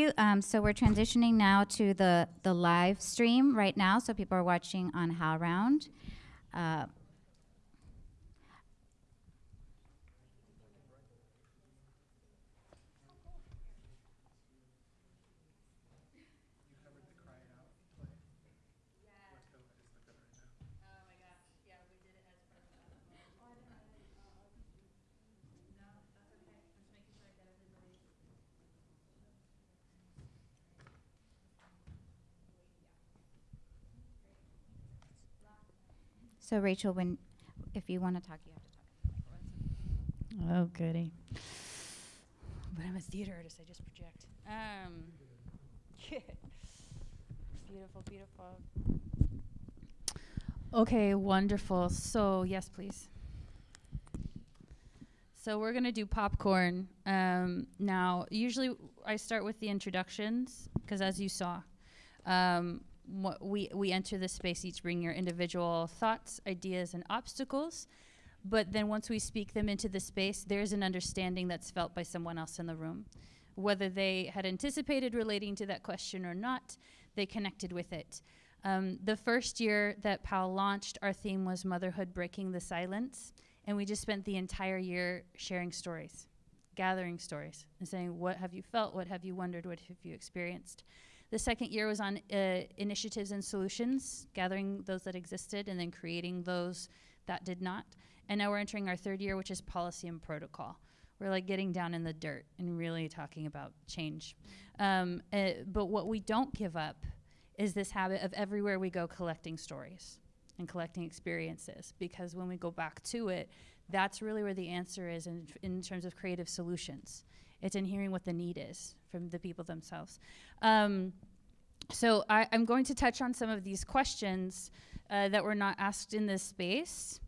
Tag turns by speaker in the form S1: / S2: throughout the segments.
S1: you. Um, so we're transitioning now to the, the live stream right now. So people are watching on HowlRound. Uh, So Rachel, when if you want to talk, you have to talk.
S2: Oh, goody. But I'm a theater artist. I just project. Um, beautiful, beautiful. Okay, wonderful. So, yes, please. So, we're going to do popcorn. Um, now, usually I start with the introductions because, as you saw, um, what we, we enter this space each bring your individual thoughts, ideas, and obstacles. But then once we speak them into the space, there's an understanding that's felt by someone else in the room. Whether they had anticipated relating to that question or not, they connected with it. Um, the first year that POW launched, our theme was Motherhood Breaking the Silence. And we just spent the entire year sharing stories, gathering stories, and saying, What have you felt? What have you wondered? What have you experienced? The second year was on uh, initiatives and solutions, gathering those that existed and then creating those that did not. And now we're entering our third year, which is policy and protocol. We're like getting down in the dirt and really talking about change. Um, uh, but what we don't give up is this habit of everywhere we go collecting stories and collecting experiences because when we go back to it, that's really where the answer is in, in terms of creative solutions. It's in hearing what the need is from the people themselves. Um, so I, am going to touch on some of these questions uh, that were not asked in this space.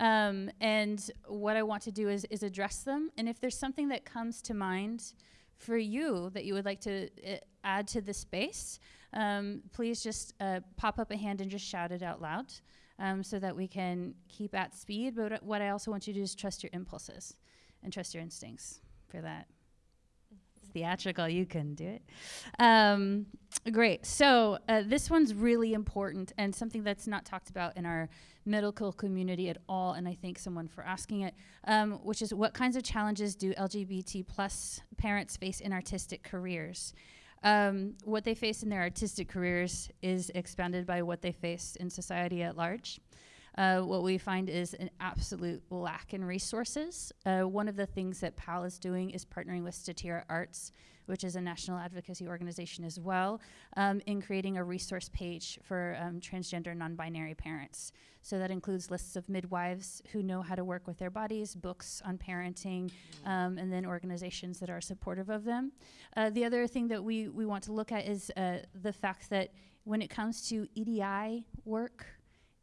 S2: Um, and what I want to do is, is address them. And if there's something that comes to mind for you that you would like to uh, add to the space, um, please just uh, pop up a hand and just shout it out loud um, so that we can keep at speed. But what I also want you to do is trust your impulses and trust your instincts for that theatrical, you can do it. Um, great. So uh, this one's really important and something that's not talked about in our medical community at all. And I thank someone for asking it, um, which is what kinds of challenges do LGBT plus parents face in artistic careers? Um, what they face in their artistic careers is expanded by what they face in society at large uh, what we find is an absolute lack in resources. Uh, one of the things that PAAL is doing is partnering with Statira Arts, which is a national advocacy organization as well, um, in creating a resource page for um, transgender non binary parents. So that includes lists of midwives who know how to work with their bodies, books on parenting, um, and then organizations that are supportive of them. Uh, the other thing that we, we want to look at is uh, the fact that when it comes to EDI work,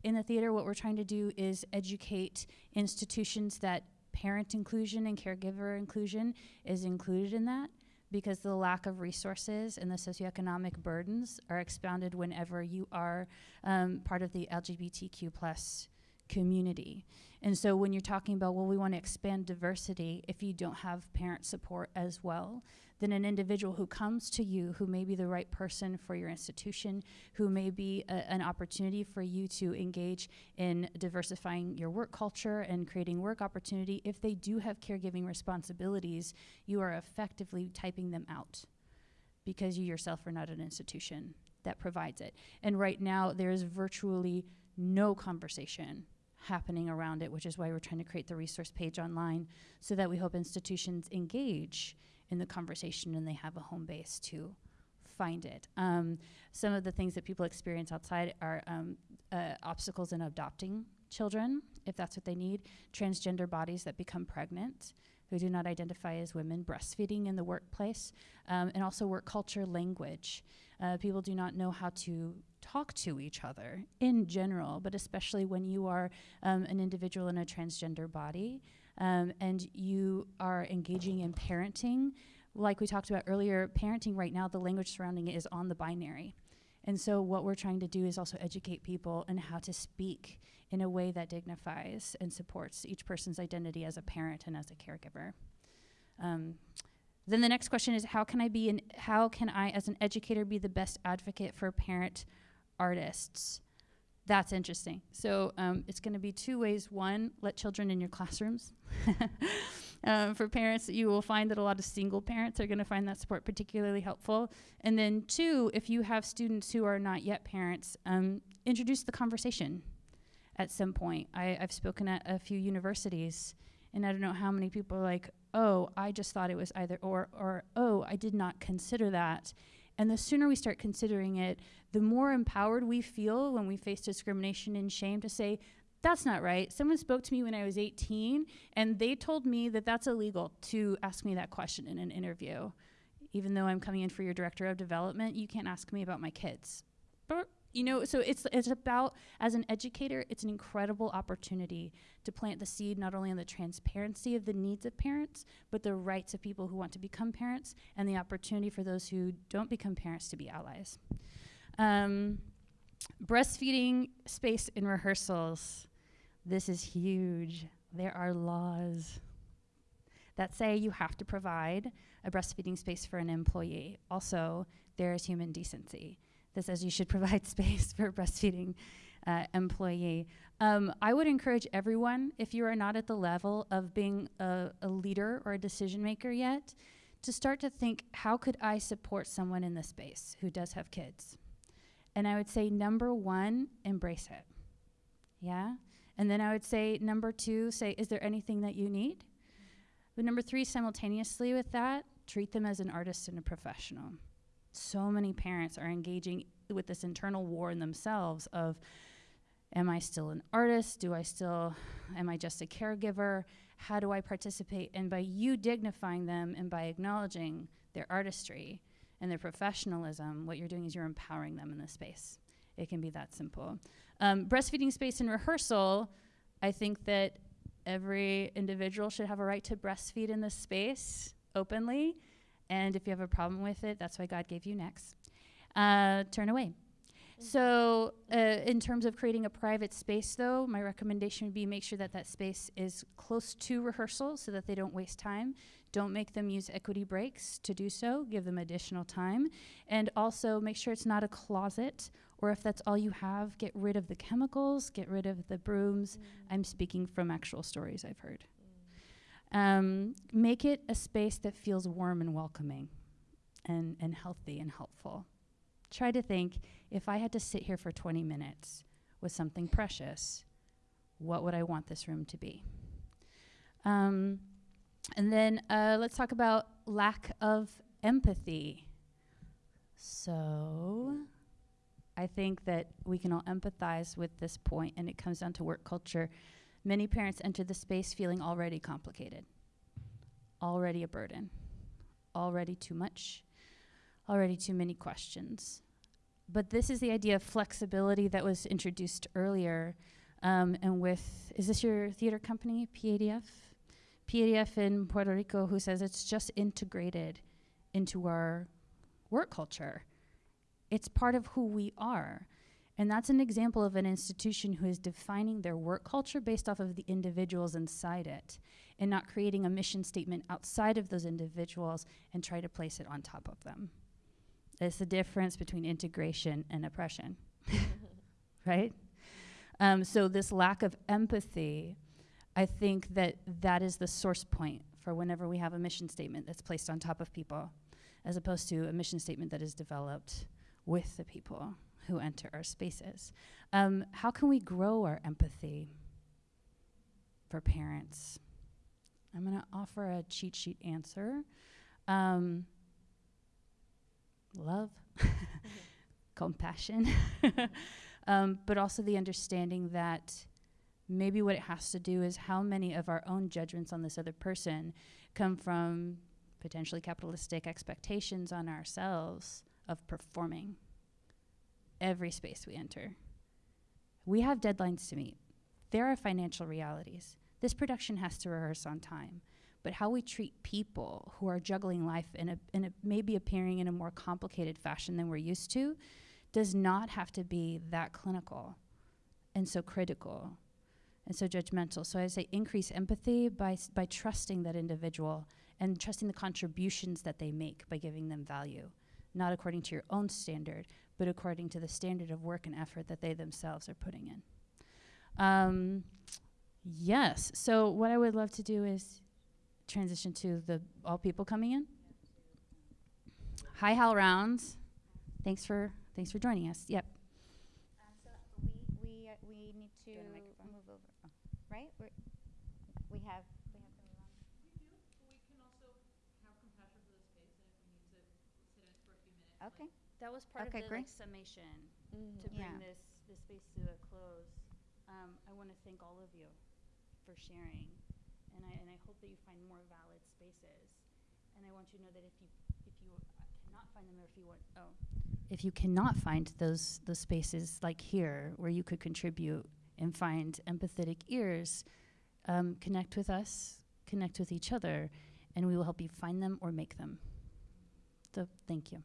S2: in the theater, what we're trying to do is educate institutions that parent inclusion and caregiver inclusion is included in that because the lack of resources and the socioeconomic burdens are expounded whenever you are um, part of the LGBTQ plus community. And so when you're talking about, well, we want to expand diversity, if you don't have parent support as well, then an individual who comes to you who may be the right person for your institution, who may be a, an opportunity for you to engage in diversifying your work culture and creating work opportunity, if they do have caregiving responsibilities, you are effectively typing them out because you yourself are not an institution that provides it. And right now, there is virtually no conversation happening around it, which is why we're trying to create the resource page online so that we hope institutions engage in the conversation and they have a home base to find it. Um, some of the things that people experience outside are um, uh, obstacles in adopting children, if that's what they need, transgender bodies that become pregnant who do not identify as women, breastfeeding in the workplace, um, and also work culture language. Uh, people do not know how to talk to each other in general, but especially when you are um, an individual in a transgender body um, and you are engaging in parenting. Like we talked about earlier, parenting right now, the language surrounding it is on the binary. And so, what we're trying to do is also educate people in how to speak in a way that dignifies and supports each person's identity as a parent and as a caregiver. Um, Then the next question is how can I be an how can I as an educator be the best advocate for parent artists? That's interesting. So um, it's going to be two ways. One, let children in your classrooms. um, for parents, you will find that a lot of single parents are going to find that support particularly helpful. And then two, if you have students who are not yet parents, um, introduce the conversation at some point. I, I've spoken at a few universities, and I don't know how many people are like, "Oh, I just thought it was either or," or "Oh, I did not consider that." And the sooner we start considering it, the more empowered we feel when we face discrimination and shame to say, that's not right. Someone spoke to me when I was 18, and they told me that that's illegal to ask me that question in an interview. Even though I'm coming in for your director of development, you can't ask me about my kids. But you know, so it's it's about as an educator, it's an incredible opportunity to plant the seed not only on the transparency of the needs of parents, but the rights of people who want to become parents, and the opportunity for those who don't become parents to be allies. Um, breastfeeding space in rehearsals. This is huge. There are laws that say you have to provide a breastfeeding space for an employee. Also, there is human decency that says you should provide space for a breastfeeding uh, employee. Um, I would encourage everyone, if you are not at the level of being a, a leader or a decision maker yet, to start to think how could I support someone in this space who does have kids? And I would say, number one, embrace it. Yeah? And then I would say, number two, say, is there anything that you need? But number three, simultaneously with that, treat them as an artist and a professional. So many parents are engaging with this internal war in themselves of, am I still an artist? Do I still, am I just a caregiver? How do I participate? And by you dignifying them and by acknowledging their artistry and their professionalism, what you're doing is you're empowering them in this space. It can be that simple. Um, breastfeeding space and rehearsal, I think that every individual should have a right to breastfeed in this space openly. And if you have a problem with it, that's why God gave you next. Uh, turn away. So, uh, in terms of creating a private space, though, my recommendation would be make sure that that space is close to rehearsal so that they don't waste time. Don't make them use equity breaks to do so, give them additional time. And also make sure it's not a closet, or if that's all you have, get rid of the chemicals, get rid of the brooms.
S3: Mm.
S2: I'm speaking from actual stories I've heard. Um, make it a space that feels warm and welcoming and, and healthy and helpful. Try to think if I had to sit here for 20 minutes with something precious, what would I want this room to be? Um, and then uh, let's talk about lack of empathy. So, I think that we can all empathize with this point, and it comes down to work culture. Many parents enter the space feeling already complicated, already a burden, already too much, already too many questions. But this is the idea of flexibility that was introduced earlier. Um, and with, is this your theater company, PADF? PADF in Puerto Rico, who says it's just integrated into our work culture. It's part of who we are. And that's an example of an institution who is defining their work culture based off of the individuals inside it and not creating a mission statement outside of those individuals and try to place it on top of them. It's the difference between integration and oppression, right? Um, so, this lack of empathy, I think that that is the source point for whenever we have a mission statement that's placed on top of people, as opposed to a mission statement that is developed with the people who enter our spaces. Um, how can we grow our empathy for parents? I'm going to offer a cheat sheet answer. Um, love, compassion, um, but also the understanding that maybe what it has to do is how many of our own judgments on this other person come from potentially capitalistic expectations on ourselves of performing every space we enter. We have deadlines to meet. There are financial realities. This production has to rehearse on time. But how we treat people who are juggling life in a, in a maybe appearing in a more complicated fashion than we're used to does not have to be that clinical and so critical and so judgmental. So I say increase empathy by, by trusting that individual and trusting the contributions that they make by giving them value, not according to your own standard, but according to the standard of work and effort that they themselves are putting in. Um, yes. So what I would love to do is transition to the all people coming in. Hi, HowlRounds. Thanks for thanks for joining us. Yep.
S1: Um, so we, we, uh, we need to
S2: you want a microphone?
S1: move over, oh, right? We're, we have, we have to move on. Okay,
S2: That was part
S1: Okay,
S2: of the
S1: great.
S2: like, summation
S3: Mm-hmm.
S2: to bring
S1: Yeah.
S2: this this space to a close. Um, I want to thank all of you for sharing, and I and I hope that you find more valid spaces. And I want you to know that if you if you uh, cannot find them, or if you want oh, if you cannot find those those spaces like here where you could contribute and find empathetic ears, um, connect with us, connect with each other, and we will help you find them or make them. So thank you.